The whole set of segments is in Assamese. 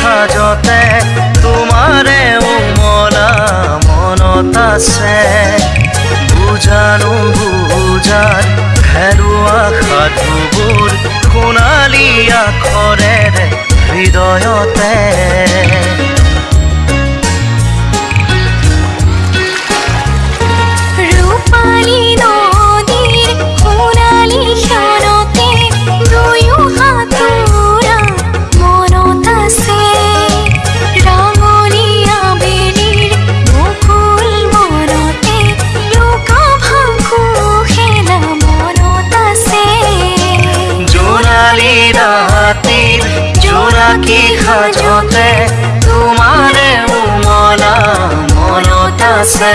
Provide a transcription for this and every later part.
সাজতে তোমাৰে উমৰা মনত আছে। বুজানো বুজাৰ খেৰুৱা সাধুবোৰ সোণালী আখৰেৰে হৃদয়তে। কি হাজতে তোমাৰে মনা মনত আছে।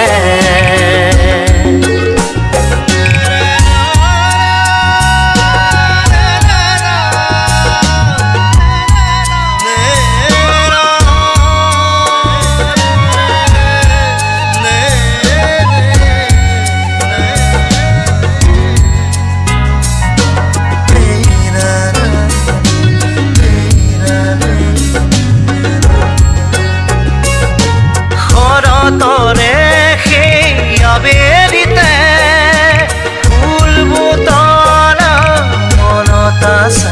taas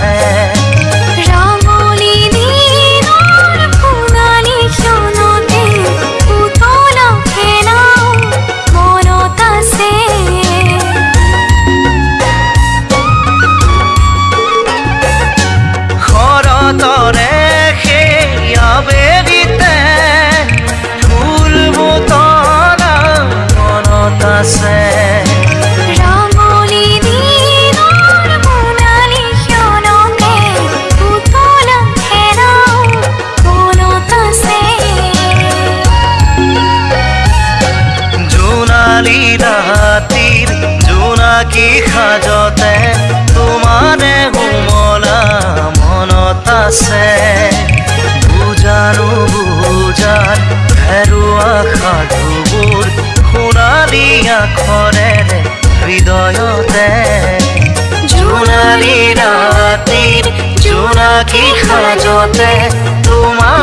আখরেৰে হৃদয়তে। জোনালী ৰাতিৰ জোনাকী সাজতে। তোমাৰ